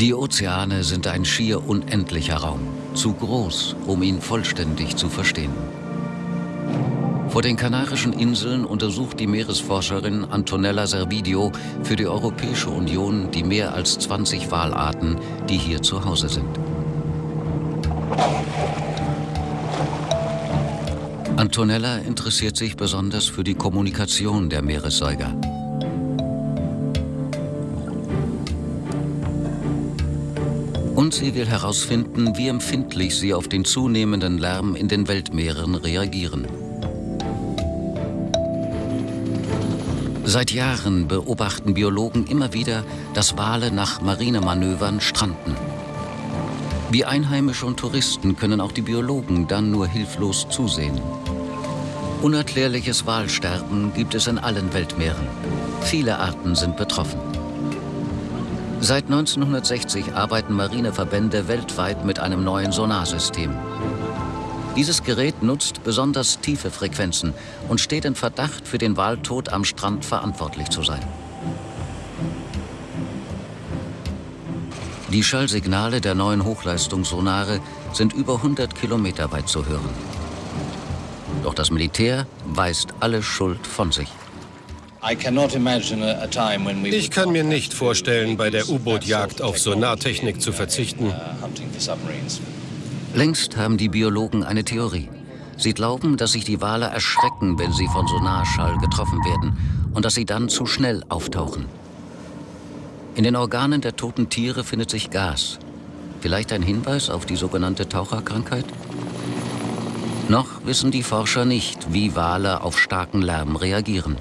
Die Ozeane sind ein schier unendlicher Raum, zu groß, um ihn vollständig zu verstehen. Vor den Kanarischen Inseln untersucht die Meeresforscherin Antonella Servidio für die Europäische Union die mehr als 20 Walarten, die hier zu Hause sind. Antonella interessiert sich besonders für die Kommunikation der Meeressäuger. Und sie will herausfinden, wie empfindlich sie auf den zunehmenden Lärm in den Weltmeeren reagieren. Seit Jahren beobachten Biologen immer wieder, dass Wale nach Marinemanövern stranden. Wie Einheimische und Touristen können auch die Biologen dann nur hilflos zusehen. Unerklärliches Walsterben gibt es in allen Weltmeeren. Viele Arten sind betroffen. Seit 1960 arbeiten Marineverbände weltweit mit einem neuen Sonarsystem. Dieses Gerät nutzt besonders tiefe Frequenzen und steht in Verdacht, für den Waltod am Strand verantwortlich zu sein. Die Schallsignale der neuen Hochleistungssonare sind über 100 Kilometer weit zu hören. Doch das Militär weist alle Schuld von sich. Ich kann mir nicht vorstellen, bei der U-Boot-Jagd auf Sonartechnik zu verzichten. Längst haben die Biologen eine Theorie. Sie glauben, dass sich die Wale erschrecken, wenn sie von Sonarschall getroffen werden und dass sie dann zu schnell auftauchen. In den Organen der toten Tiere findet sich Gas. Vielleicht ein Hinweis auf die sogenannte Taucherkrankheit? Noch wissen die Forscher nicht, wie Wale auf starken Lärm reagieren.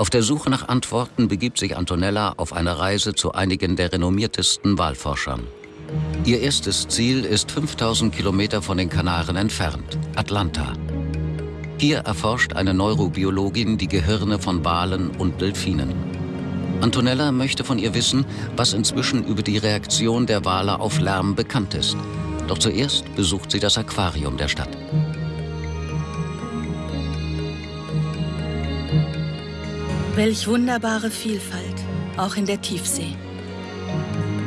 Auf der Suche nach Antworten begibt sich Antonella auf eine Reise zu einigen der renommiertesten Walforschern. Ihr erstes Ziel ist 5000 Kilometer von den Kanaren entfernt, Atlanta. Hier erforscht eine Neurobiologin die Gehirne von Walen und Delfinen. Antonella möchte von ihr wissen, was inzwischen über die Reaktion der Wale auf Lärm bekannt ist. Doch zuerst besucht sie das Aquarium der Stadt. Welch wunderbare Vielfalt, auch in der Tiefsee.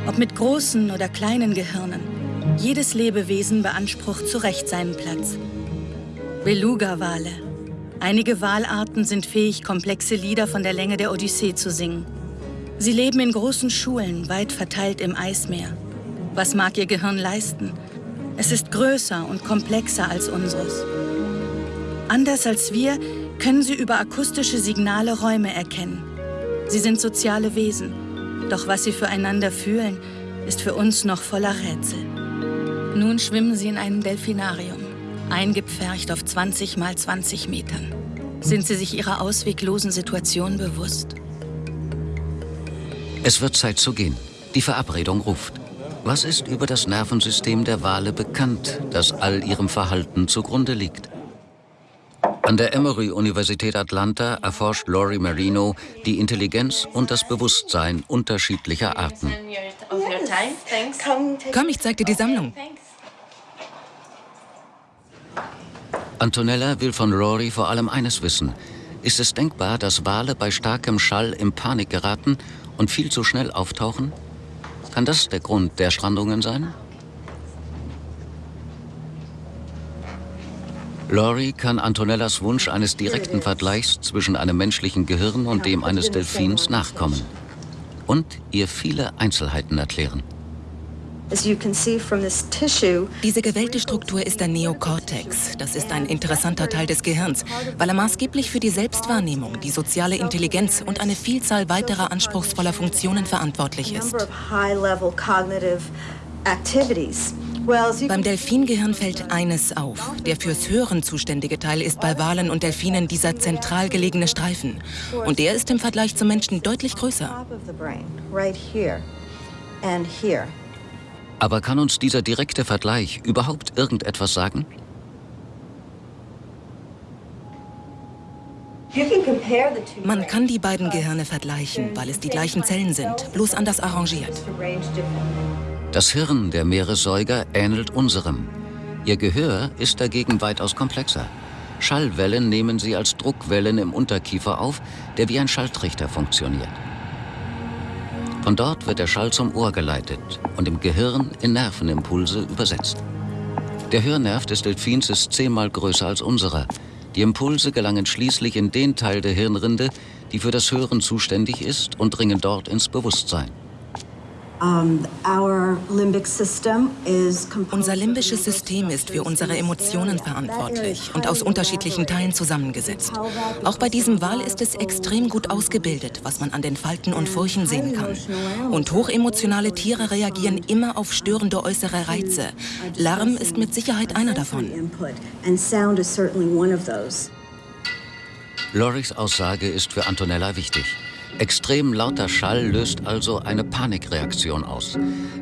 Ob mit großen oder kleinen Gehirnen, jedes Lebewesen beansprucht zu Recht seinen Platz. Beluga-Wale. Einige Walarten sind fähig, komplexe Lieder von der Länge der Odyssee zu singen. Sie leben in großen Schulen, weit verteilt im Eismeer. Was mag ihr Gehirn leisten? Es ist größer und komplexer als unseres. Anders als wir können sie über akustische Signale Räume erkennen. Sie sind soziale Wesen. Doch was sie füreinander fühlen, ist für uns noch voller Rätsel. Nun schwimmen sie in einem Delfinarium, eingepfercht auf 20 mal 20 Metern. Sind sie sich ihrer ausweglosen Situation bewusst? Es wird Zeit zu gehen. Die Verabredung ruft. Was ist über das Nervensystem der Wale bekannt, das all ihrem Verhalten zugrunde liegt? An der Emory-Universität Atlanta erforscht Lori Marino die Intelligenz und das Bewusstsein unterschiedlicher Arten. Komm, ich zeig dir die Sammlung. Antonella will von Rory vor allem eines wissen. Ist es denkbar, dass Wale bei starkem Schall in Panik geraten und viel zu schnell auftauchen? Kann das der Grund der Strandungen sein? Laurie kann Antonellas Wunsch eines direkten Vergleichs zwischen einem menschlichen Gehirn und dem eines Delfins nachkommen und ihr viele Einzelheiten erklären. Diese gewellte Struktur ist der Neokortex. Das ist ein interessanter Teil des Gehirns, weil er maßgeblich für die Selbstwahrnehmung, die soziale Intelligenz und eine Vielzahl weiterer anspruchsvoller Funktionen verantwortlich ist. Beim Delfingehirn fällt eines auf. Der fürs Hören zuständige Teil ist bei Walen und Delfinen dieser zentral gelegene Streifen. Und der ist im Vergleich zum Menschen deutlich größer. Aber kann uns dieser direkte Vergleich überhaupt irgendetwas sagen? Man kann die beiden Gehirne vergleichen, weil es die gleichen Zellen sind, bloß anders arrangiert. Das Hirn der Meeressäuger ähnelt unserem. Ihr Gehör ist dagegen weitaus komplexer. Schallwellen nehmen sie als Druckwellen im Unterkiefer auf, der wie ein Schalltrichter funktioniert. Von dort wird der Schall zum Ohr geleitet und im Gehirn in Nervenimpulse übersetzt. Der Hörnerv des Delfins ist zehnmal größer als unserer. Die Impulse gelangen schließlich in den Teil der Hirnrinde, die für das Hören zuständig ist und dringen dort ins Bewusstsein. Unser limbisches System ist für unsere Emotionen verantwortlich und aus unterschiedlichen Teilen zusammengesetzt. Auch bei diesem Wal ist es extrem gut ausgebildet, was man an den Falten und Furchen sehen kann. Und hochemotionale Tiere reagieren immer auf störende äußere Reize. Lärm ist mit Sicherheit einer davon. Loris Aussage ist für Antonella wichtig. Extrem lauter Schall löst also eine Panikreaktion aus.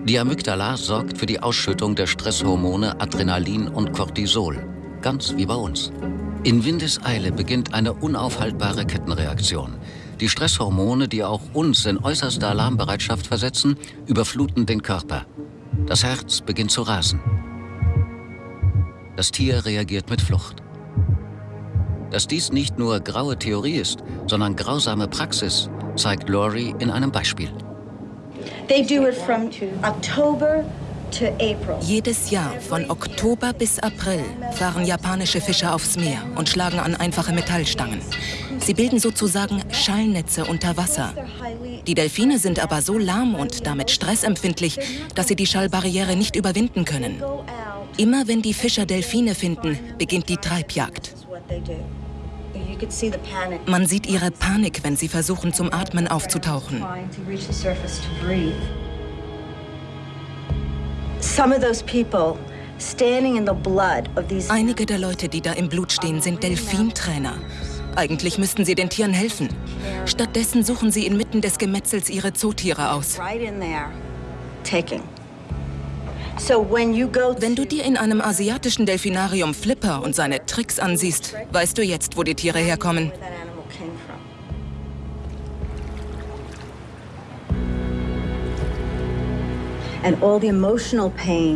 Die Amygdala sorgt für die Ausschüttung der Stresshormone Adrenalin und Cortisol, ganz wie bei uns. In Windeseile beginnt eine unaufhaltbare Kettenreaktion. Die Stresshormone, die auch uns in äußerste Alarmbereitschaft versetzen, überfluten den Körper. Das Herz beginnt zu rasen. Das Tier reagiert mit Flucht. Dass dies nicht nur graue Theorie ist, sondern grausame Praxis, zeigt Laurie in einem Beispiel. Jedes Jahr von Oktober bis April fahren japanische Fischer aufs Meer und schlagen an einfache Metallstangen. Sie bilden sozusagen Schallnetze unter Wasser. Die Delfine sind aber so lahm und damit stressempfindlich, dass sie die Schallbarriere nicht überwinden können. Immer wenn die Fischer Delfine finden, beginnt die Treibjagd. Man sieht ihre Panik, wenn sie versuchen, zum Atmen aufzutauchen. Einige der Leute, die da im Blut stehen, sind Delfintrainer. Eigentlich müssten sie den Tieren helfen. Stattdessen suchen sie inmitten des Gemetzels ihre Zootiere aus. Wenn du dir in einem asiatischen Delfinarium Flipper und seine Tricks ansiehst, weißt du jetzt, wo die Tiere herkommen.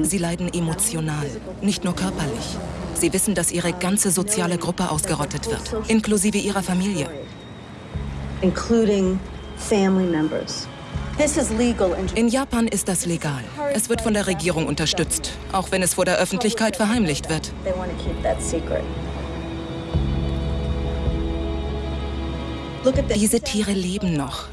Sie leiden emotional, nicht nur körperlich. Sie wissen, dass ihre ganze soziale Gruppe ausgerottet wird, inklusive ihrer Familie. Including family members. In Japan ist das legal. Es wird von der Regierung unterstützt, auch wenn es vor der Öffentlichkeit verheimlicht wird. Diese Tiere leben noch.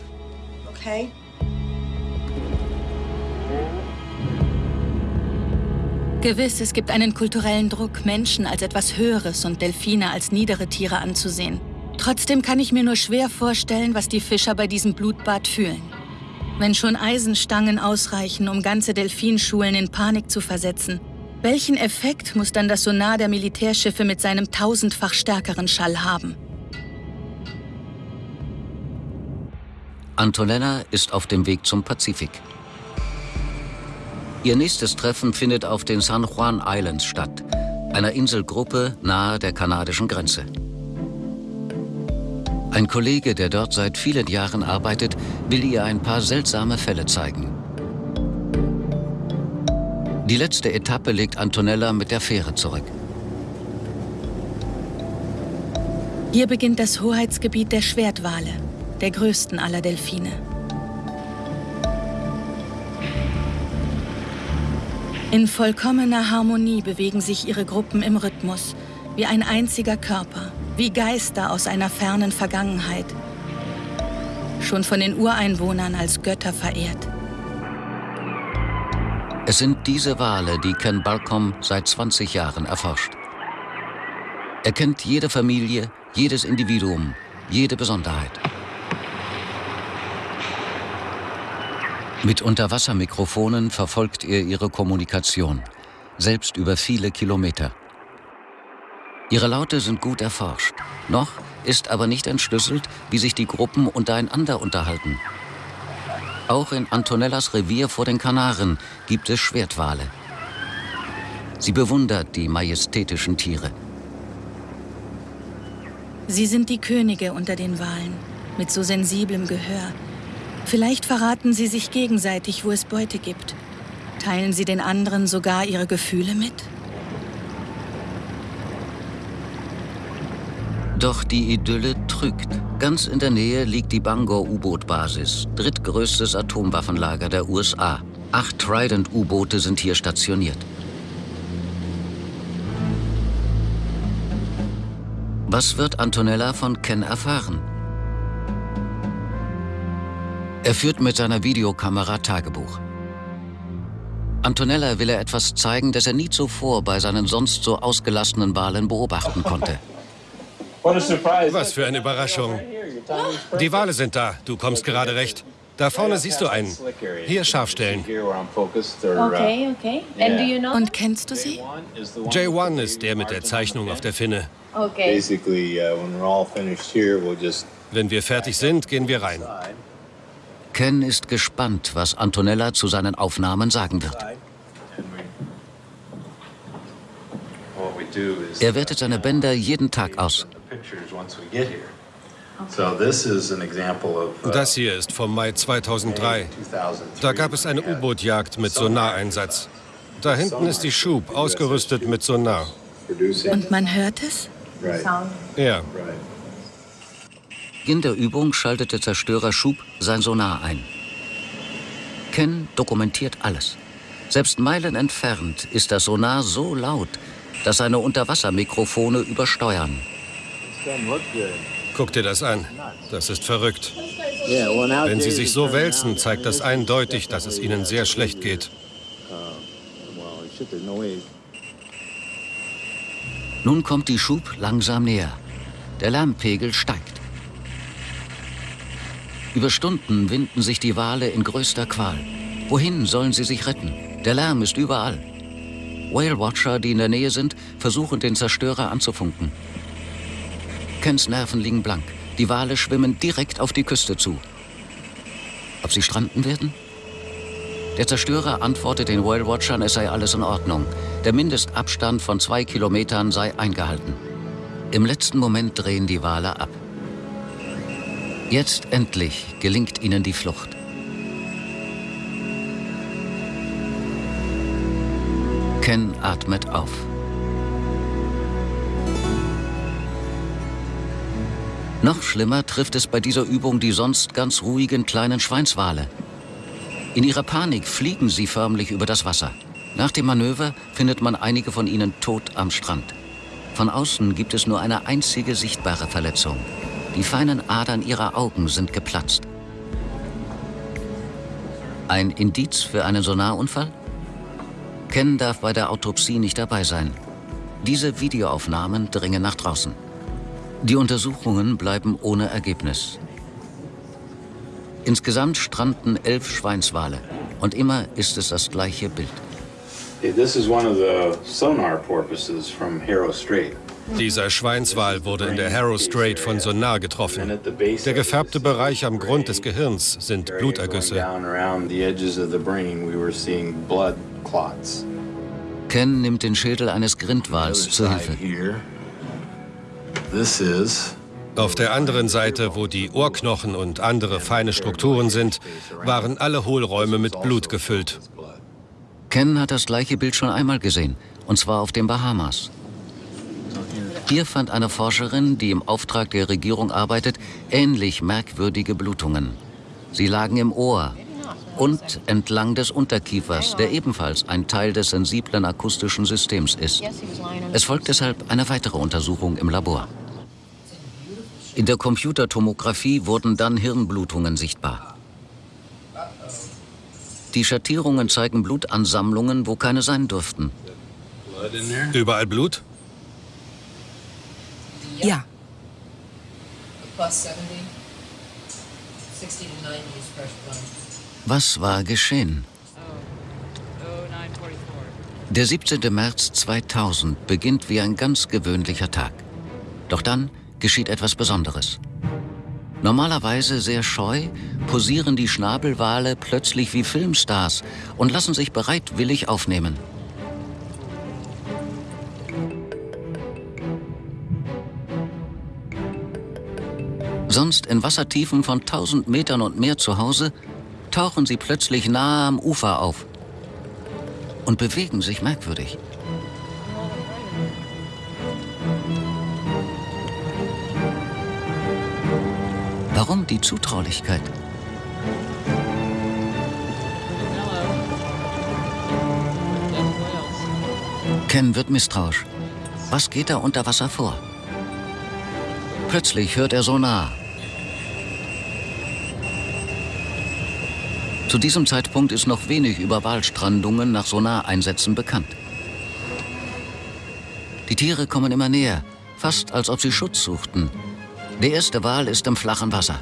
Gewiss, es gibt einen kulturellen Druck, Menschen als etwas Höheres und Delfine als niedere Tiere anzusehen. Trotzdem kann ich mir nur schwer vorstellen, was die Fischer bei diesem Blutbad fühlen. Wenn schon Eisenstangen ausreichen, um ganze Delfinschulen in Panik zu versetzen, welchen Effekt muss dann das Sonar der Militärschiffe mit seinem tausendfach stärkeren Schall haben? Antonella ist auf dem Weg zum Pazifik. Ihr nächstes Treffen findet auf den San Juan Islands statt, einer Inselgruppe nahe der kanadischen Grenze. Ein Kollege, der dort seit vielen Jahren arbeitet, will ihr ein paar seltsame Fälle zeigen. Die letzte Etappe legt Antonella mit der Fähre zurück. Hier beginnt das Hoheitsgebiet der Schwertwale, der größten aller Delfine. In vollkommener Harmonie bewegen sich ihre Gruppen im Rhythmus, wie ein einziger Körper wie Geister aus einer fernen Vergangenheit, schon von den Ureinwohnern als Götter verehrt. Es sind diese Wale, die Ken Balcom seit 20 Jahren erforscht. Er kennt jede Familie, jedes Individuum, jede Besonderheit. Mit Unterwassermikrofonen verfolgt er ihre Kommunikation, selbst über viele Kilometer. Ihre Laute sind gut erforscht. Noch ist aber nicht entschlüsselt, wie sich die Gruppen untereinander unterhalten. Auch in Antonellas Revier vor den Kanaren gibt es Schwertwale. Sie bewundert die majestätischen Tiere. Sie sind die Könige unter den Walen, mit so sensiblem Gehör. Vielleicht verraten sie sich gegenseitig, wo es Beute gibt. Teilen sie den anderen sogar ihre Gefühle mit? Doch die Idylle trügt, Ganz in der Nähe liegt die Bangor-U-Boot-Basis, drittgrößtes Atomwaffenlager der USA. Acht Trident-U-Boote sind hier stationiert. Was wird Antonella von Ken erfahren? Er führt mit seiner Videokamera Tagebuch. Antonella will er etwas zeigen, das er nie zuvor bei seinen sonst so ausgelassenen Wahlen beobachten konnte. Was für eine Überraschung. Die Wale sind da. Du kommst gerade recht. Da vorne siehst du einen. Hier scharf stellen. Okay, okay. You know? Und kennst du sie? J1 ist der mit der Zeichnung auf der Finne. Okay. Uh, Wenn wir fertig sind, gehen wir rein. Ken ist gespannt, was Antonella zu seinen Aufnahmen sagen wird. Er wertet seine Bänder jeden Tag aus. Uh, Das hier ist vom Mai 2003. 2003. Da gab es eine U-Boot-Jagd mit Sonareinsatz. Da hinten ist die Schub, ausgerüstet mit Sonar. Und man hört es? Ja. Beginn der Übung schaltet der Zerstörer Schub sein Sonar ein. Ken dokumentiert alles. Selbst Meilen entfernt ist das Sonar so laut, dass seine Unterwassermikrofone übersteuern. Guck dir das an. Das ist verrückt. Wenn sie sich so wälzen, zeigt das eindeutig, dass es ihnen sehr schlecht geht. Nun kommt die Schub langsam näher. Der Lärmpegel steigt. Über Stunden winden sich die Wale in größter Qual. Wohin sollen sie sich retten? Der Lärm ist überall. Whale Watcher, die in der Nähe sind, versuchen den Zerstörer anzufunken. Kens Nerven liegen blank. Die Wale schwimmen direkt auf die Küste zu. Ob sie stranden werden? Der Zerstörer antwortet den Whale Watchern, es sei alles in Ordnung. Der Mindestabstand von zwei Kilometern sei eingehalten. Im letzten Moment drehen die Wale ab. Jetzt endlich gelingt ihnen die Flucht. Ken atmet auf. Noch schlimmer trifft es bei dieser Übung die sonst ganz ruhigen kleinen Schweinswale. In ihrer Panik fliegen sie förmlich über das Wasser. Nach dem Manöver findet man einige von ihnen tot am Strand. Von außen gibt es nur eine einzige sichtbare Verletzung. Die feinen Adern ihrer Augen sind geplatzt. Ein Indiz für einen Sonarunfall? Ken darf bei der Autopsie nicht dabei sein. Diese Videoaufnahmen dringen nach draußen. Die Untersuchungen bleiben ohne Ergebnis. Insgesamt stranden elf Schweinswale. Und immer ist es das gleiche Bild. Dieser Schweinswal wurde in der Harrow Strait von Sonar getroffen. Der gefärbte Bereich am Grund des Gehirns sind Blutergüsse. Ken nimmt den Schädel eines Grindwals zur Hilfe. Auf der anderen Seite, wo die Ohrknochen und andere feine Strukturen sind, waren alle Hohlräume mit Blut gefüllt. Ken hat das gleiche Bild schon einmal gesehen, und zwar auf den Bahamas. Hier fand eine Forscherin, die im Auftrag der Regierung arbeitet, ähnlich merkwürdige Blutungen. Sie lagen im Ohr und entlang des Unterkiefers, der ebenfalls ein Teil des sensiblen akustischen Systems ist. Es folgt deshalb eine weitere Untersuchung im Labor. In der Computertomographie wurden dann Hirnblutungen sichtbar. Die Schattierungen zeigen Blutansammlungen, wo keine sein dürften. Überall Blut? Ja, plus 70, 60 to 90 is fresh blood. Was war geschehen? Der 17. März 2000 beginnt wie ein ganz gewöhnlicher Tag. Doch dann geschieht etwas Besonderes. Normalerweise sehr scheu posieren die Schnabelwale plötzlich wie Filmstars und lassen sich bereitwillig aufnehmen. Sonst in Wassertiefen von 1000 Metern und mehr zu Hause tauchen sie plötzlich nahe am Ufer auf und bewegen sich merkwürdig. Warum die Zutraulichkeit? Ken wird misstrauisch. Was geht da unter Wasser vor? Plötzlich hört er Sonar. Zu diesem Zeitpunkt ist noch wenig über Walstrandungen nach Sonareinsätzen bekannt. Die Tiere kommen immer näher, fast als ob sie Schutz suchten. Der erste Wal ist im flachen Wasser.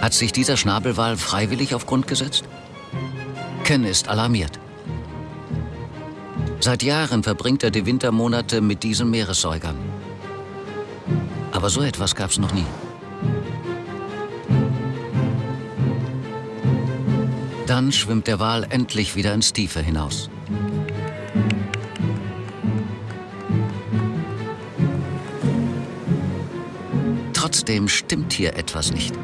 Hat sich dieser Schnabelwal freiwillig auf Grund gesetzt? Ken ist alarmiert. Seit Jahren verbringt er die Wintermonate mit diesen Meeressäugern. Aber so etwas gab es noch nie. Dann schwimmt der Wal endlich wieder ins Tiefe hinaus. Trotzdem stimmt hier etwas nicht.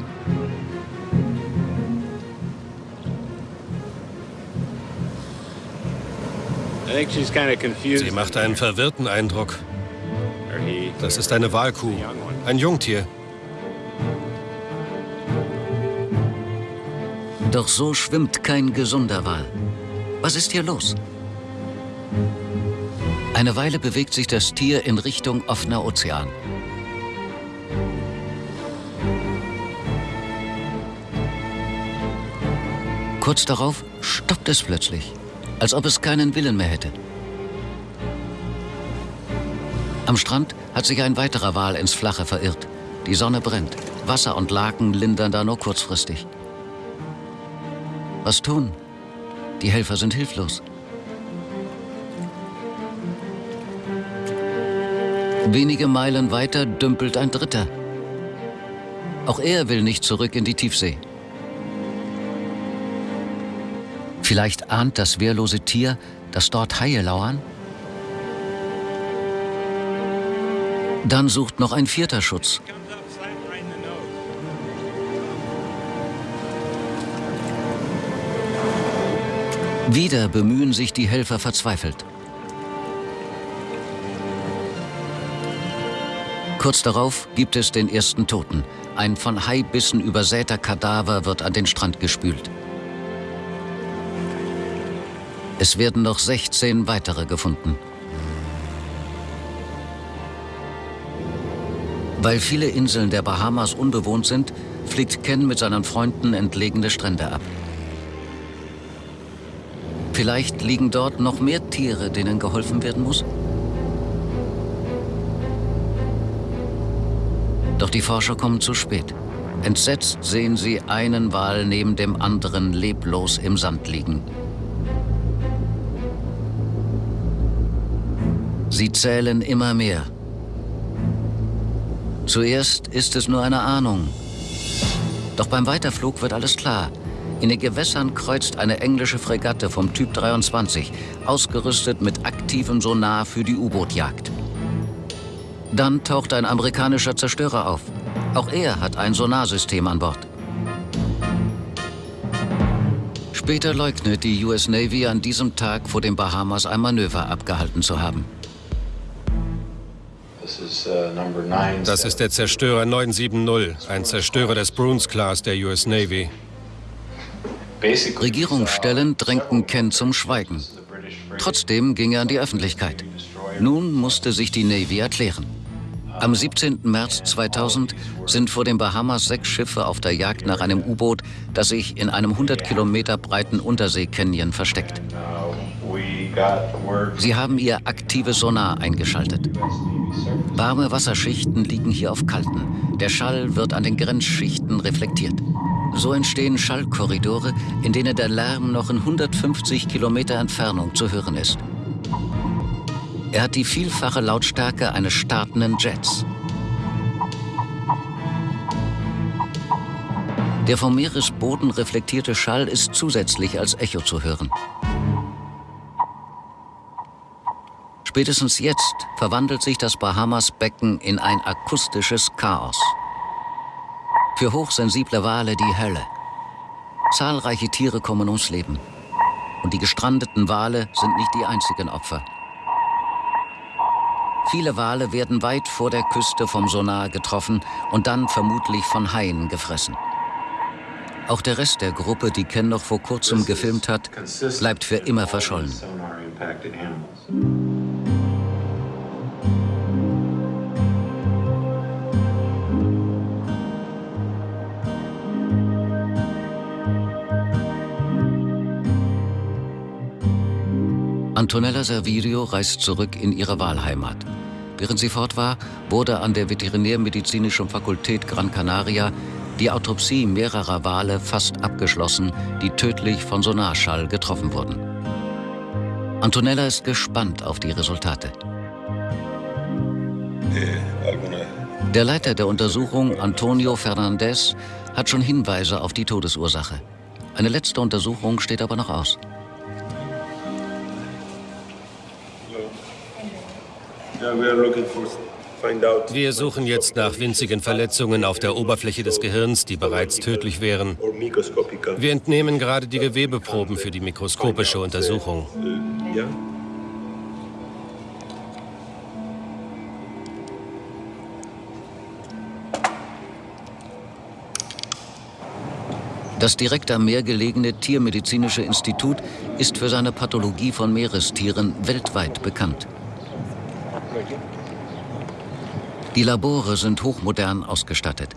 Sie macht einen verwirrten Eindruck. Das ist eine Walkuh, ein Jungtier. Doch so schwimmt kein gesunder Wal. Was ist hier los? Eine Weile bewegt sich das Tier in Richtung offener Ozean. Kurz darauf stoppt es plötzlich als ob es keinen Willen mehr hätte. Am Strand hat sich ein weiterer Wal ins Flache verirrt. Die Sonne brennt. Wasser und Laken lindern da nur kurzfristig. Was tun? Die Helfer sind hilflos. Wenige Meilen weiter dümpelt ein Dritter. Auch er will nicht zurück in die Tiefsee. Vielleicht ahnt das wehrlose Tier, dass dort Haie lauern? Dann sucht noch ein vierter Schutz. Wieder bemühen sich die Helfer verzweifelt. Kurz darauf gibt es den ersten Toten. Ein von Haibissen übersäter Kadaver wird an den Strand gespült. Es werden noch 16 weitere gefunden. Weil viele Inseln der Bahamas unbewohnt sind, fliegt Ken mit seinen Freunden entlegene Strände ab. Vielleicht liegen dort noch mehr Tiere, denen geholfen werden muss? Doch die Forscher kommen zu spät. Entsetzt sehen sie einen Wal neben dem anderen leblos im Sand liegen. Sie zählen immer mehr. Zuerst ist es nur eine Ahnung. Doch beim Weiterflug wird alles klar. In den Gewässern kreuzt eine englische Fregatte vom Typ 23, ausgerüstet mit aktivem Sonar für die U-Boot-Jagd. Dann taucht ein amerikanischer Zerstörer auf. Auch er hat ein Sonarsystem an Bord. Später leugnet die US Navy an diesem Tag vor den Bahamas ein Manöver abgehalten zu haben. Uh, das ist der Zerstörer 970, ein Zerstörer des Bruins-Class der US Navy. Regierungsstellen drängten Ken zum Schweigen. Trotzdem ging er an die Öffentlichkeit. Nun musste sich die Navy erklären. Am 17. März 2000 sind vor den Bahamas sechs Schiffe auf der Jagd nach einem U-Boot, das sich in einem 100 Kilometer breiten Untersee-Canyon versteckt. Sie haben ihr aktives Sonar eingeschaltet. Warme Wasserschichten liegen hier auf kalten. Der Schall wird an den Grenzschichten reflektiert. So entstehen Schallkorridore, in denen der Lärm noch in 150 Kilometer Entfernung zu hören ist. Er hat die vielfache Lautstärke eines startenden Jets. Der vom Meeresboden reflektierte Schall ist zusätzlich als Echo zu hören. Spätestens jetzt verwandelt sich das Bahamas-Becken in ein akustisches Chaos. Für hochsensible Wale die Hölle. Zahlreiche Tiere kommen ums Leben. Und die gestrandeten Wale sind nicht die einzigen Opfer. Viele Wale werden weit vor der Küste vom Sonar getroffen und dann vermutlich von Haien gefressen. Auch der Rest der Gruppe, die Ken noch vor kurzem gefilmt hat, bleibt für immer verschollen. Antonella Servirio reist zurück in ihre Wahlheimat. Während sie fort war, wurde an der Veterinärmedizinischen Fakultät Gran Canaria die Autopsie mehrerer Wale fast abgeschlossen, die tödlich von Sonarschall getroffen wurden. Antonella ist gespannt auf die Resultate. Der Leiter der Untersuchung, Antonio Fernandez, hat schon Hinweise auf die Todesursache. Eine letzte Untersuchung steht aber noch aus. Wir suchen jetzt nach winzigen Verletzungen auf der Oberfläche des Gehirns, die bereits tödlich wären. Wir entnehmen gerade die Gewebeproben für die mikroskopische Untersuchung. Das direkt am Meer gelegene Tiermedizinische Institut ist für seine Pathologie von Meerestieren weltweit bekannt. Die Labore sind hochmodern ausgestattet.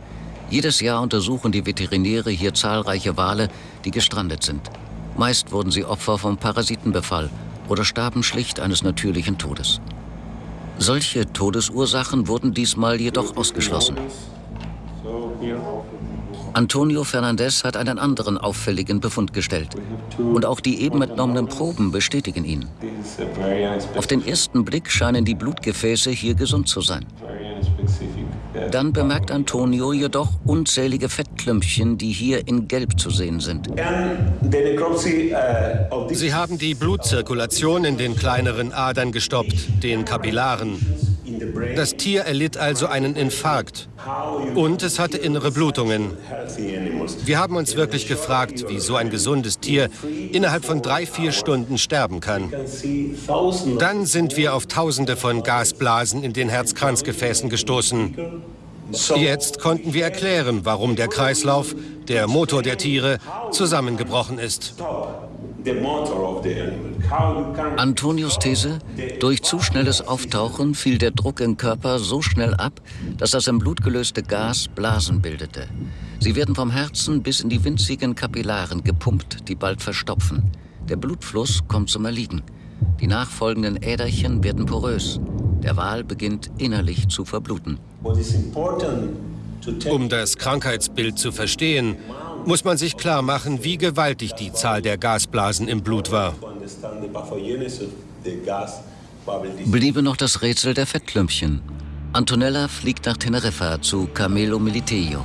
Jedes Jahr untersuchen die Veterinäre hier zahlreiche Wale, die gestrandet sind. Meist wurden sie Opfer vom Parasitenbefall oder starben schlicht eines natürlichen Todes. Solche Todesursachen wurden diesmal jedoch ausgeschlossen. Antonio Fernandez hat einen anderen auffälligen Befund gestellt. Und auch die eben entnommenen Proben bestätigen ihn. Auf den ersten Blick scheinen die Blutgefäße hier gesund zu sein. Dann bemerkt Antonio jedoch unzählige Fettklümpchen, die hier in Gelb zu sehen sind. Sie haben die Blutzirkulation in den kleineren Adern gestoppt, den Kapillaren. Das Tier erlitt also einen Infarkt und es hatte innere Blutungen. Wir haben uns wirklich gefragt, wie so ein gesundes Tier innerhalb von drei, vier Stunden sterben kann. Dann sind wir auf Tausende von Gasblasen in den Herzkranzgefäßen gestoßen. Jetzt konnten wir erklären, warum der Kreislauf, der Motor der Tiere, zusammengebrochen ist. Antonius These, durch zu schnelles Auftauchen fiel der Druck im Körper so schnell ab, dass das im Blut gelöste Gas Blasen bildete. Sie werden vom Herzen bis in die winzigen Kapillaren gepumpt, die bald verstopfen. Der Blutfluss kommt zum Erliegen. Die nachfolgenden Äderchen werden porös. Der Wal beginnt innerlich zu verbluten. Um das Krankheitsbild zu verstehen, muss man sich klar machen, wie gewaltig die Zahl der Gasblasen im Blut war. Bliebe noch das Rätsel der Fettklümpchen. Antonella fliegt nach Teneriffa zu Camelo Militello.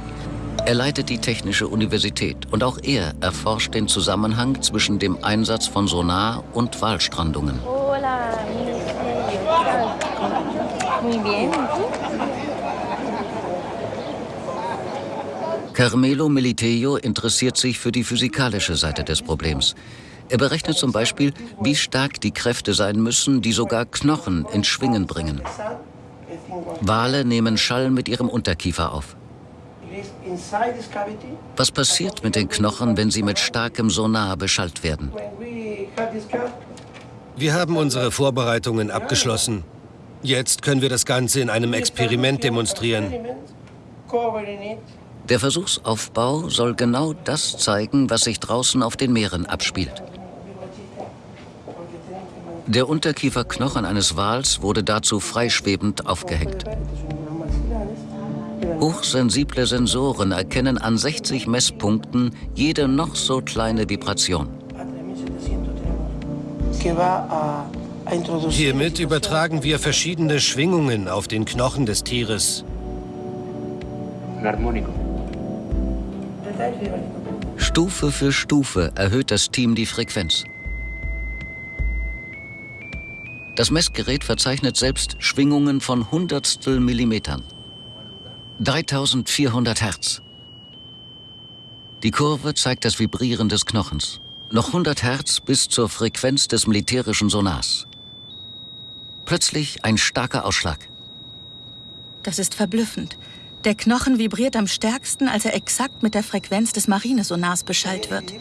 Er leitet die Technische Universität und auch er erforscht den Zusammenhang zwischen dem Einsatz von Sonar und bien. Carmelo Militello interessiert sich für die physikalische Seite des Problems. Er berechnet zum Beispiel, wie stark die Kräfte sein müssen, die sogar Knochen ins Schwingen bringen. Wale nehmen Schall mit ihrem Unterkiefer auf. Was passiert mit den Knochen, wenn sie mit starkem Sonar beschallt werden? Wir haben unsere Vorbereitungen abgeschlossen. Jetzt können wir das Ganze in einem Experiment demonstrieren. Der Versuchsaufbau soll genau das zeigen, was sich draußen auf den Meeren abspielt. Der Unterkieferknochen eines Wals wurde dazu freischwebend aufgehängt. Hochsensible Sensoren erkennen an 60 Messpunkten jede noch so kleine Vibration. Hiermit übertragen wir verschiedene Schwingungen auf den Knochen des Tieres. Stufe für Stufe erhöht das Team die Frequenz. Das Messgerät verzeichnet selbst Schwingungen von Hundertstel Millimetern. 3400 Hertz. Die Kurve zeigt das Vibrieren des Knochens. Noch 100 Hertz bis zur Frequenz des militärischen Sonars. Plötzlich ein starker Ausschlag. Das ist verblüffend. Der Knochen vibriert am stärksten, als er exakt mit der Frequenz des Marinesonars beschallt wird.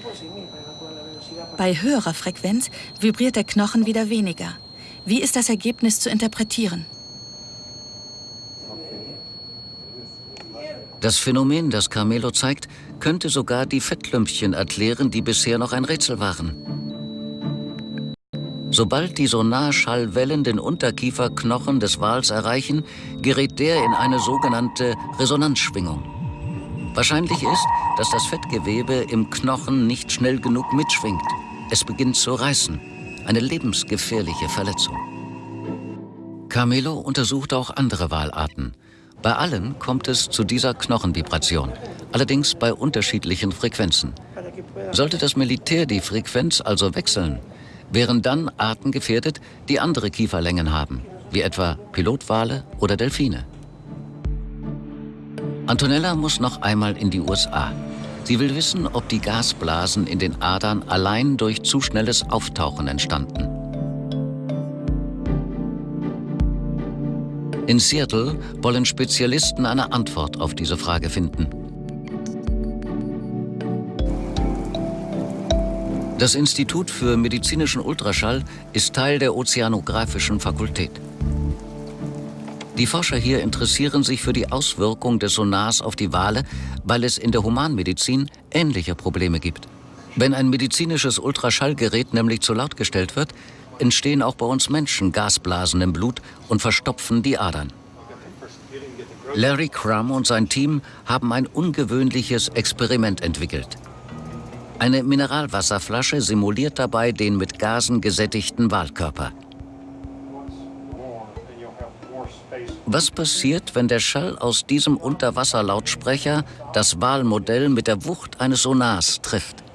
Bei höherer Frequenz vibriert der Knochen wieder weniger. Wie ist das Ergebnis zu interpretieren? Das Phänomen, das Carmelo zeigt, könnte sogar die Fettlümpchen erklären, die bisher noch ein Rätsel waren. Sobald die Sonarschallwellen den Unterkieferknochen des Wals erreichen, gerät der in eine sogenannte Resonanzschwingung. Wahrscheinlich ist, dass das Fettgewebe im Knochen nicht schnell genug mitschwingt. Es beginnt zu reißen. Eine lebensgefährliche Verletzung. Carmelo untersucht auch andere Walarten. Bei allen kommt es zu dieser Knochenvibration, allerdings bei unterschiedlichen Frequenzen. Sollte das Militär die Frequenz also wechseln, wären dann Arten gefährdet, die andere Kieferlängen haben, wie etwa Pilotwale oder Delfine. Antonella muss noch einmal in die USA. Sie will wissen, ob die Gasblasen in den Adern allein durch zu schnelles Auftauchen entstanden. In Seattle wollen Spezialisten eine Antwort auf diese Frage finden. Das Institut für medizinischen Ultraschall ist Teil der Ozeanographischen Fakultät. Die Forscher hier interessieren sich für die Auswirkung des Sonars auf die Wale, weil es in der Humanmedizin ähnliche Probleme gibt. Wenn ein medizinisches Ultraschallgerät nämlich zu laut gestellt wird, entstehen auch bei uns Menschen Gasblasen im Blut und verstopfen die Adern. Larry Crum und sein Team haben ein ungewöhnliches Experiment entwickelt. Eine Mineralwasserflasche simuliert dabei den mit Gasen gesättigten Wahlkörper. Was passiert, wenn der Schall aus diesem Unterwasserlautsprecher das Wahlmodell mit der Wucht eines Sonars trifft?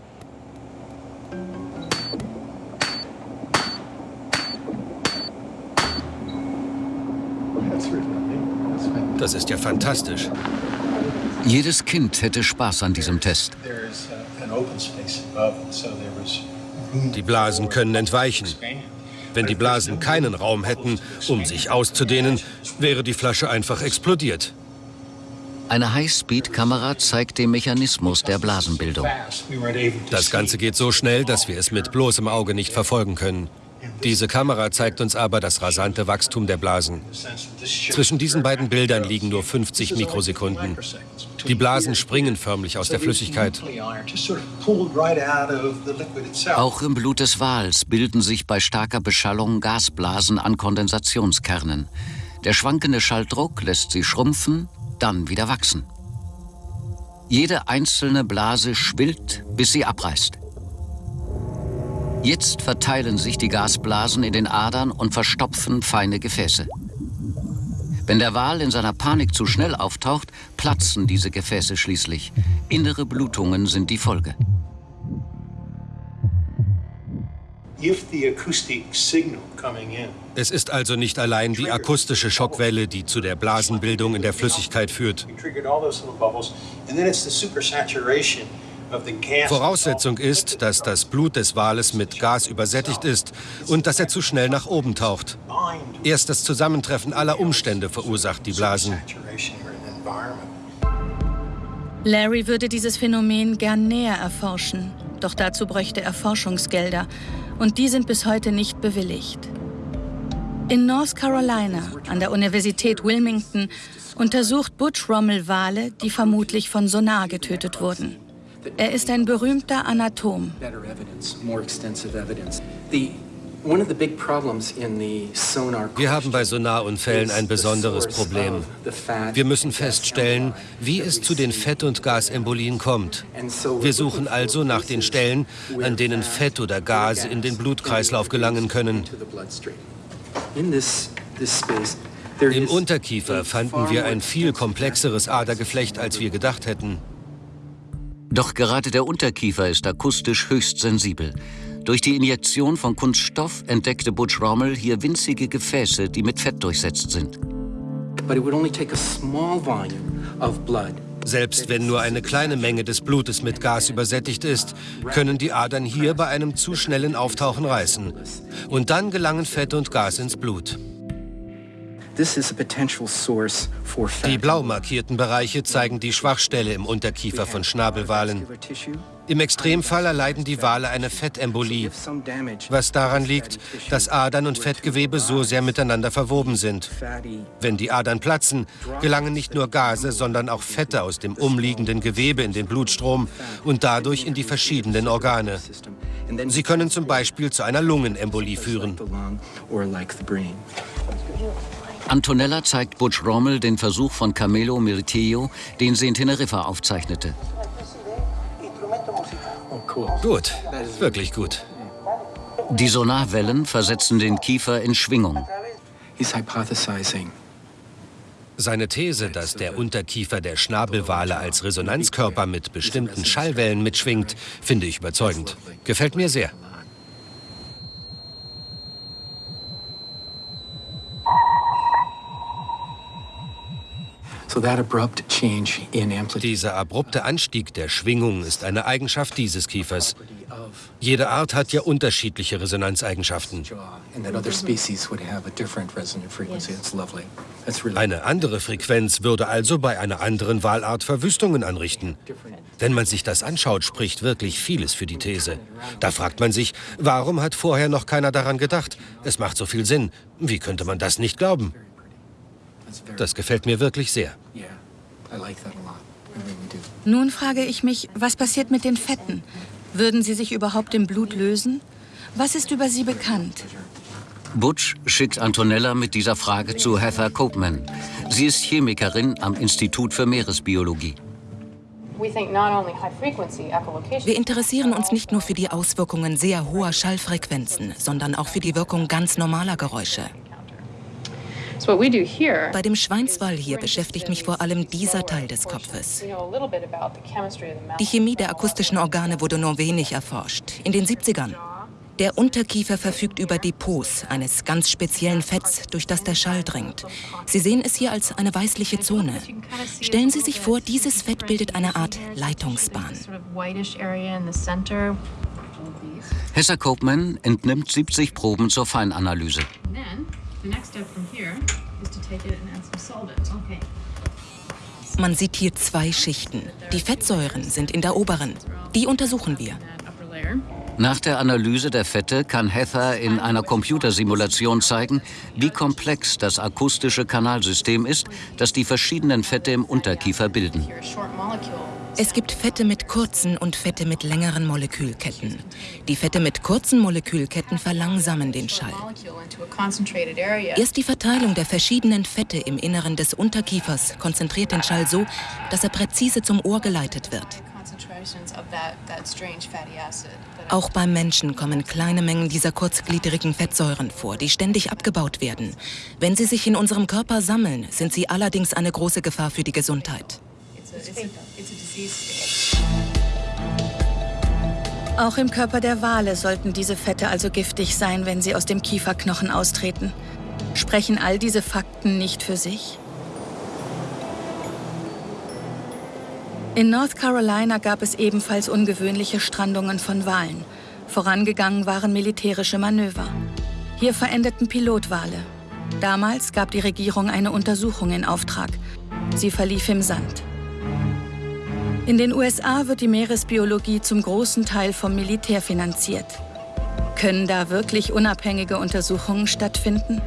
Das ist ja fantastisch. Jedes Kind hätte Spaß an diesem Test. Die Blasen können entweichen. Wenn die Blasen keinen Raum hätten, um sich auszudehnen, wäre die Flasche einfach explodiert. Eine Highspeed-Kamera zeigt den Mechanismus der Blasenbildung. Das Ganze geht so schnell, dass wir es mit bloßem Auge nicht verfolgen können. Diese Kamera zeigt uns aber das rasante Wachstum der Blasen. Zwischen diesen beiden Bildern liegen nur 50 Mikrosekunden. Die Blasen springen förmlich aus der Flüssigkeit. Auch im Blut des Wals bilden sich bei starker Beschallung Gasblasen an Kondensationskernen. Der schwankende Schalldruck lässt sie schrumpfen, dann wieder wachsen. Jede einzelne Blase schwillt, bis sie abreißt. Jetzt verteilen sich die Gasblasen in den Adern und verstopfen feine Gefäße. Wenn der Wal in seiner Panik zu schnell auftaucht, platzen diese Gefäße schließlich. Innere Blutungen sind die Folge. Es ist also nicht allein die akustische Schockwelle, die zu der Blasenbildung in der Flüssigkeit führt. Voraussetzung ist, dass das Blut des Wales mit Gas übersättigt ist und dass er zu schnell nach oben taucht. Erst das Zusammentreffen aller Umstände verursacht die Blasen. Larry würde dieses Phänomen gern näher erforschen, doch dazu bräuchte er Forschungsgelder und die sind bis heute nicht bewilligt. In North Carolina, an der Universität Wilmington, untersucht Butch Rommel Wale, die vermutlich von Sonar getötet wurden. Er ist ein berühmter Anatom. Wir haben bei Sonarunfällen ein besonderes Problem. Wir müssen feststellen, wie es zu den Fett- und Gasembolien kommt. Wir suchen also nach den Stellen, an denen Fett oder Gase in den Blutkreislauf gelangen können. Im Unterkiefer fanden wir ein viel komplexeres Adergeflecht, als wir gedacht hätten. Doch gerade der Unterkiefer ist akustisch höchst sensibel. Durch die Injektion von Kunststoff entdeckte Butch Rommel hier winzige Gefäße, die mit Fett durchsetzt sind. Selbst wenn nur eine kleine Menge des Blutes mit Gas übersättigt ist, können die Adern hier bei einem zu schnellen Auftauchen reißen. Und dann gelangen Fett und Gas ins Blut. Die blau markierten Bereiche zeigen die Schwachstelle im Unterkiefer von Schnabelwalen. Im Extremfall erleiden die Wale eine Fettembolie, was daran liegt, dass Adern und Fettgewebe so sehr miteinander verwoben sind. Wenn die Adern platzen, gelangen nicht nur Gase, sondern auch Fette aus dem umliegenden Gewebe in den Blutstrom und dadurch in die verschiedenen Organe. Sie können zum Beispiel zu einer Lungenembolie führen. Antonella zeigt Butch Rommel den Versuch von Camelo Mirtillo, den sie in Teneriffa aufzeichnete. Gut, wirklich gut. Die Sonarwellen versetzen den Kiefer in Schwingung. Seine These, dass der Unterkiefer der Schnabelwale als Resonanzkörper mit bestimmten Schallwellen mitschwingt, finde ich überzeugend. Gefällt mir sehr. Dieser abrupte Anstieg der Schwingung ist eine Eigenschaft dieses Kiefers. Jede Art hat ja unterschiedliche Resonanzeigenschaften. Eine andere Frequenz würde also bei einer anderen Wahlart Verwüstungen anrichten. Wenn man sich das anschaut, spricht wirklich vieles für die These. Da fragt man sich, warum hat vorher noch keiner daran gedacht? Es macht so viel Sinn. Wie könnte man das nicht glauben? Das gefällt mir wirklich sehr. Nun frage ich mich, was passiert mit den Fetten? Würden sie sich überhaupt im Blut lösen? Was ist über sie bekannt? Butch schickt Antonella mit dieser Frage zu Heather Copeman. Sie ist Chemikerin am Institut für Meeresbiologie. Wir interessieren uns nicht nur für die Auswirkungen sehr hoher Schallfrequenzen, sondern auch für die Wirkung ganz normaler Geräusche. Bei dem Schweinswall hier beschäftigt mich vor allem dieser Teil des Kopfes. Die Chemie der akustischen Organe wurde nur wenig erforscht. In den 70ern. Der Unterkiefer verfügt über Depots eines ganz speziellen Fetts, durch das der Schall dringt. Sie sehen es hier als eine weißliche Zone. Stellen Sie sich vor, dieses Fett bildet eine Art Leitungsbahn. Hessa Copeman entnimmt 70 Proben zur Feinanalyse. Man sieht hier zwei Schichten. Die Fettsäuren sind in der oberen. Die untersuchen wir. Nach der Analyse der Fette kann Heather in einer Computersimulation zeigen, wie komplex das akustische Kanalsystem ist, das die verschiedenen Fette im Unterkiefer bilden. Es gibt Fette mit kurzen und Fette mit längeren Molekülketten. Die Fette mit kurzen Molekülketten verlangsamen den Schall. Erst die Verteilung der verschiedenen Fette im Inneren des Unterkiefers konzentriert den Schall so, dass er präzise zum Ohr geleitet wird. Auch beim Menschen kommen kleine Mengen dieser kurzgliedrigen Fettsäuren vor, die ständig abgebaut werden. Wenn sie sich in unserem Körper sammeln, sind sie allerdings eine große Gefahr für die Gesundheit. Auch im Körper der Wale sollten diese Fette also giftig sein, wenn sie aus dem Kieferknochen austreten. Sprechen all diese Fakten nicht für sich? In North Carolina gab es ebenfalls ungewöhnliche Strandungen von Walen. Vorangegangen waren militärische Manöver. Hier verendeten Pilotwale. Damals gab die Regierung eine Untersuchung in Auftrag. Sie verlief im Sand. In den USA wird die Meeresbiologie zum großen Teil vom Militär finanziert. Können da wirklich unabhängige Untersuchungen stattfinden?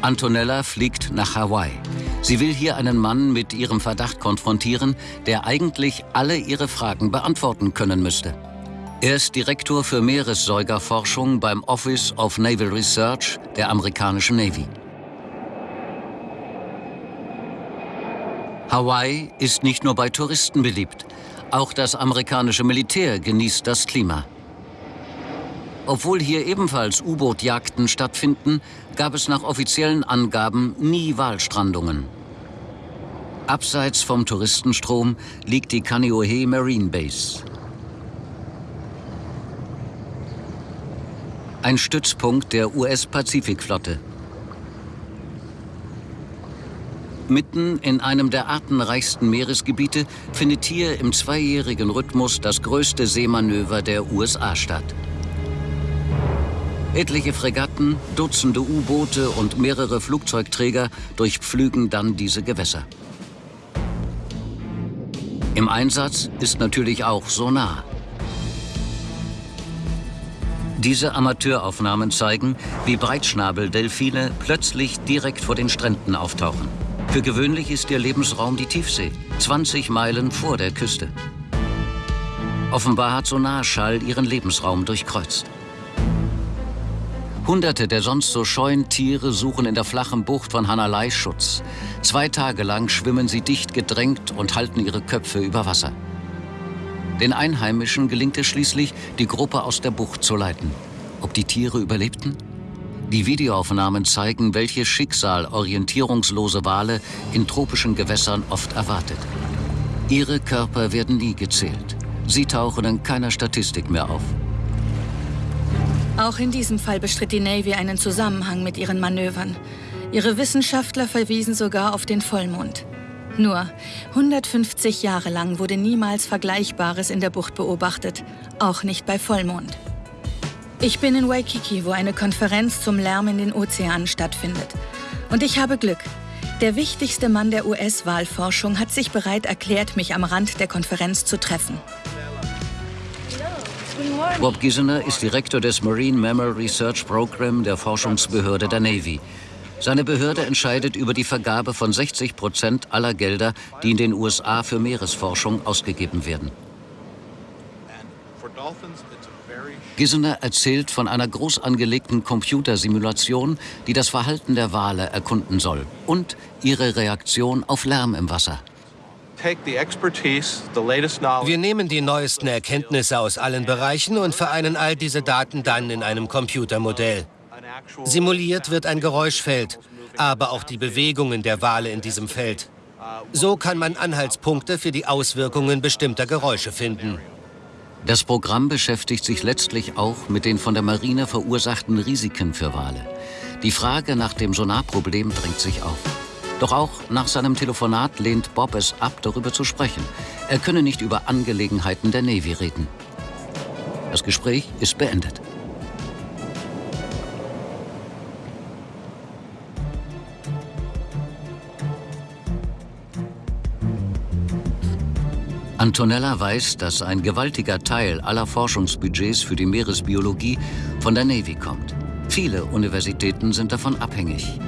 Antonella fliegt nach Hawaii. Sie will hier einen Mann mit ihrem Verdacht konfrontieren, der eigentlich alle ihre Fragen beantworten können müsste. Er ist Direktor für Meeressäugerforschung beim Office of Naval Research der amerikanischen Navy. Hawaii ist nicht nur bei Touristen beliebt. Auch das amerikanische Militär genießt das Klima. Obwohl hier ebenfalls U-Boot-Jagden stattfinden, gab es nach offiziellen Angaben nie Walstrandungen. Abseits vom Touristenstrom liegt die Kaneohe Marine Base. Ein Stützpunkt der US-Pazifikflotte. Mitten in einem der artenreichsten Meeresgebiete findet hier im zweijährigen Rhythmus das größte Seemanöver der USA statt. Etliche Fregatten, Dutzende U-Boote und mehrere Flugzeugträger durchpflügen dann diese Gewässer. Im Einsatz ist natürlich auch Sonar. Diese Amateuraufnahmen zeigen, wie Breitschnabeldelfine plötzlich direkt vor den Stränden auftauchen. Für gewöhnlich ist ihr Lebensraum die Tiefsee, 20 Meilen vor der Küste. Offenbar hat Sonarschall ihren Lebensraum durchkreuzt. Hunderte der sonst so scheuen Tiere suchen in der flachen Bucht von Hanalei Schutz. Zwei Tage lang schwimmen sie dicht gedrängt und halten ihre Köpfe über Wasser. Den Einheimischen gelingt es schließlich, die Gruppe aus der Bucht zu leiten. Ob die Tiere überlebten? Die Videoaufnahmen zeigen, welches Schicksal orientierungslose Wale in tropischen Gewässern oft erwartet. Ihre Körper werden nie gezählt. Sie tauchen in keiner Statistik mehr auf. Auch in diesem Fall bestritt die Navy einen Zusammenhang mit ihren Manövern. Ihre Wissenschaftler verwiesen sogar auf den Vollmond. Nur 150 Jahre lang wurde niemals Vergleichbares in der Bucht beobachtet, auch nicht bei Vollmond. Ich bin in Waikiki, wo eine Konferenz zum Lärm in den Ozeanen stattfindet. Und ich habe Glück. Der wichtigste Mann der US-Wahlforschung hat sich bereit erklärt, mich am Rand der Konferenz zu treffen. Bob Gisener ist Direktor des Marine Mammal Research Program der Forschungsbehörde der Navy. Seine Behörde entscheidet über die Vergabe von 60 Prozent aller Gelder, die in den USA für Meeresforschung ausgegeben werden. Gissener erzählt von einer groß angelegten Computersimulation, die das Verhalten der Wale erkunden soll und ihre Reaktion auf Lärm im Wasser. Wir nehmen die neuesten Erkenntnisse aus allen Bereichen und vereinen all diese Daten dann in einem Computermodell. Simuliert wird ein Geräuschfeld, aber auch die Bewegungen der Wale in diesem Feld. So kann man Anhaltspunkte für die Auswirkungen bestimmter Geräusche finden. Das Programm beschäftigt sich letztlich auch mit den von der Marine verursachten Risiken für Wale. Die Frage nach dem Sonarproblem drängt sich auf. Doch auch nach seinem Telefonat lehnt Bob es ab, darüber zu sprechen. Er könne nicht über Angelegenheiten der Navy reden. Das Gespräch ist beendet. Antonella weiß, dass ein gewaltiger Teil aller Forschungsbudgets für die Meeresbiologie von der Navy kommt. Viele Universitäten sind davon abhängig.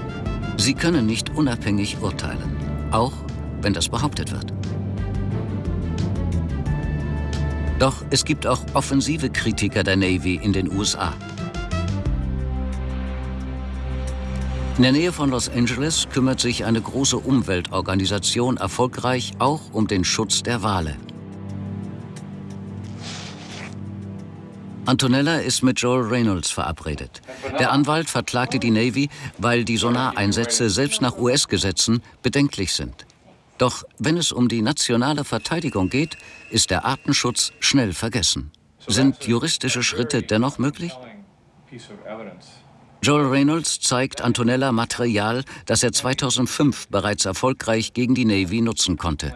Sie können nicht unabhängig urteilen, auch wenn das behauptet wird. Doch es gibt auch offensive Kritiker der Navy in den USA. In der Nähe von Los Angeles kümmert sich eine große Umweltorganisation erfolgreich auch um den Schutz der Wale. Antonella ist mit Joel Reynolds verabredet. Der Anwalt verklagte die Navy, weil die Sonareinsätze selbst nach US-Gesetzen bedenklich sind. Doch wenn es um die nationale Verteidigung geht, ist der Artenschutz schnell vergessen. Sind juristische Schritte dennoch möglich? Joel Reynolds zeigt Antonella Material, das er 2005 bereits erfolgreich gegen die Navy nutzen konnte.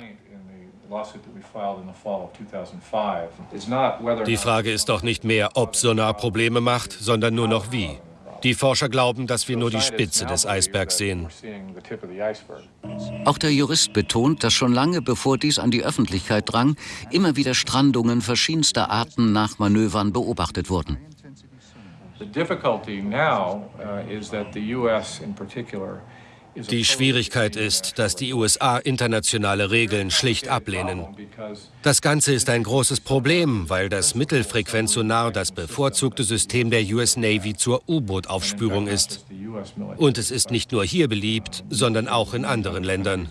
Die Frage ist doch nicht mehr, ob Sonar Probleme macht, sondern nur noch wie. Die Forscher glauben, dass wir nur die Spitze des Eisbergs sehen. Auch der Jurist betont, dass schon lange bevor dies an die Öffentlichkeit drang, immer wieder Strandungen verschiedenster Arten nach Manövern beobachtet wurden. Die Schwierigkeit ist, dass die USA internationale Regeln schlicht ablehnen. Das Ganze ist ein großes Problem, weil das Mittelfrequenzsonar das bevorzugte System der US Navy zur U-Boot-Aufspürung ist. Und es ist nicht nur hier beliebt, sondern auch in anderen Ländern.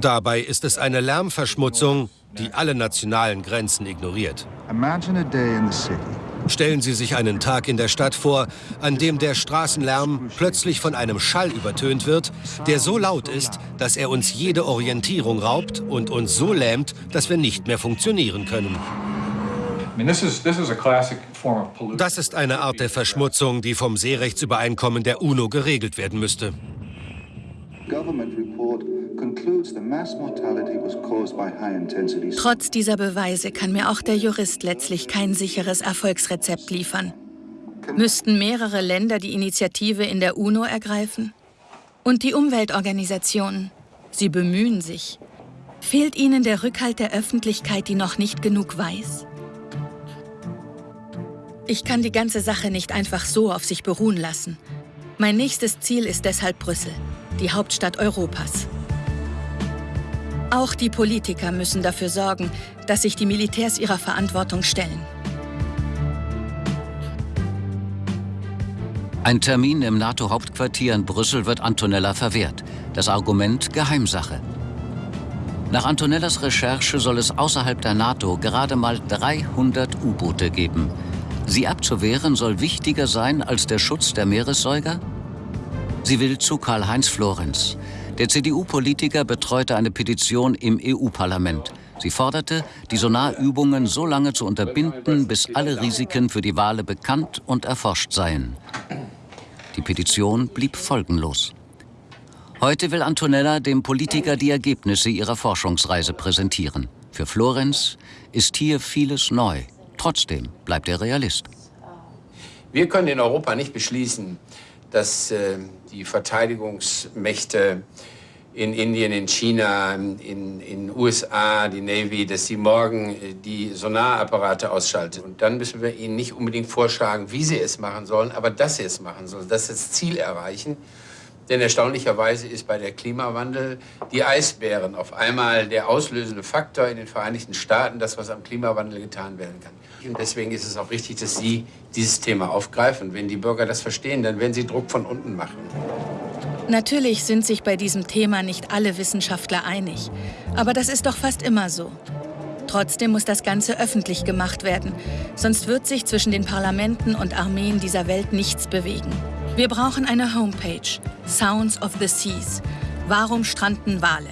Dabei ist es eine Lärmverschmutzung, die alle nationalen Grenzen ignoriert. Imagine a day in the city Stellen Sie sich einen Tag in der Stadt vor, an dem der Straßenlärm plötzlich von einem Schall übertönt wird, der so laut ist, dass er uns jede Orientierung raubt und uns so lähmt, dass wir nicht mehr funktionieren können. Das ist eine Art der Verschmutzung, die vom Seerechtsübereinkommen der UNO geregelt werden müsste. Trotz dieser Beweise kann mir auch der Jurist letztlich kein sicheres Erfolgsrezept liefern. Müssten mehrere Länder die Initiative in der UNO ergreifen? Und die Umweltorganisationen? Sie bemühen sich. Fehlt ihnen der Rückhalt der Öffentlichkeit, die noch nicht genug weiß? Ich kann die ganze Sache nicht einfach so auf sich beruhen lassen. Mein nächstes Ziel ist deshalb Brüssel, die Hauptstadt Europas. Auch die Politiker müssen dafür sorgen, dass sich die Militärs ihrer Verantwortung stellen. Ein Termin im NATO-Hauptquartier in Brüssel wird Antonella verwehrt. Das Argument Geheimsache. Nach Antonellas Recherche soll es außerhalb der NATO gerade mal 300 U-Boote geben. Sie abzuwehren soll wichtiger sein als der Schutz der Meeressäuger? Sie will zu Karl-Heinz Florenz. Der CDU-Politiker betreute eine Petition im EU-Parlament. Sie forderte, die Sonarübungen so lange zu unterbinden, bis alle Risiken für die Wale bekannt und erforscht seien. Die Petition blieb folgenlos. Heute will Antonella dem Politiker die Ergebnisse ihrer Forschungsreise präsentieren. Für Florenz ist hier vieles neu. Trotzdem bleibt er Realist. Wir können in Europa nicht beschließen, dass äh, die Verteidigungsmächte in Indien, in China, in den USA, die Navy, dass sie morgen äh, die Sonarapparate ausschalten. Und dann müssen wir ihnen nicht unbedingt vorschlagen, wie sie es machen sollen, aber dass sie es machen sollen, dass sie das Ziel erreichen. Denn erstaunlicherweise ist bei der Klimawandel die Eisbären auf einmal der auslösende Faktor in den Vereinigten Staaten, das, was am Klimawandel getan werden kann. Und deswegen ist es auch richtig, dass Sie dieses Thema aufgreifen. Wenn die Bürger das verstehen, dann werden sie Druck von unten machen. Natürlich sind sich bei diesem Thema nicht alle Wissenschaftler einig. Aber das ist doch fast immer so. Trotzdem muss das Ganze öffentlich gemacht werden. Sonst wird sich zwischen den Parlamenten und Armeen dieser Welt nichts bewegen. Wir brauchen eine Homepage, Sounds of the Seas. Warum stranden Wale?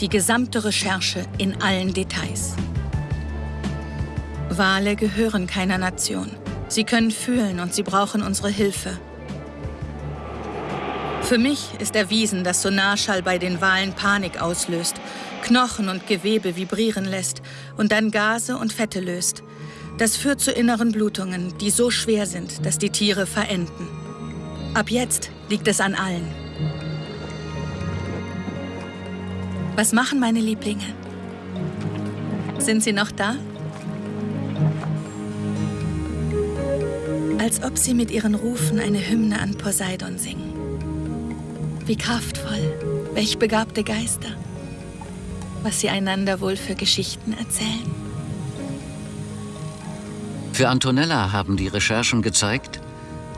Die gesamte Recherche in allen Details. Wale gehören keiner Nation. Sie können fühlen und sie brauchen unsere Hilfe. Für mich ist erwiesen, dass Sonarschall bei den Walen Panik auslöst, Knochen und Gewebe vibrieren lässt und dann Gase und Fette löst. Das führt zu inneren Blutungen, die so schwer sind, dass die Tiere verenden. Ab jetzt liegt es an allen. Was machen meine Lieblinge? Sind sie noch da? Als ob sie mit ihren Rufen eine Hymne an Poseidon singen. Wie kraftvoll, welch begabte Geister. Was sie einander wohl für Geschichten erzählen. Für Antonella haben die Recherchen gezeigt,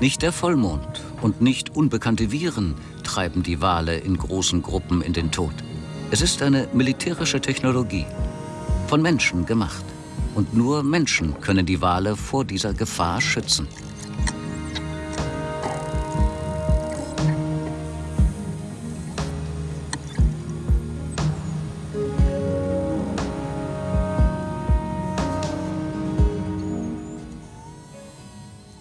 nicht der Vollmond und nicht unbekannte Viren treiben die Wale in großen Gruppen in den Tod. Es ist eine militärische Technologie, von Menschen gemacht. Und nur Menschen können die Wale vor dieser Gefahr schützen.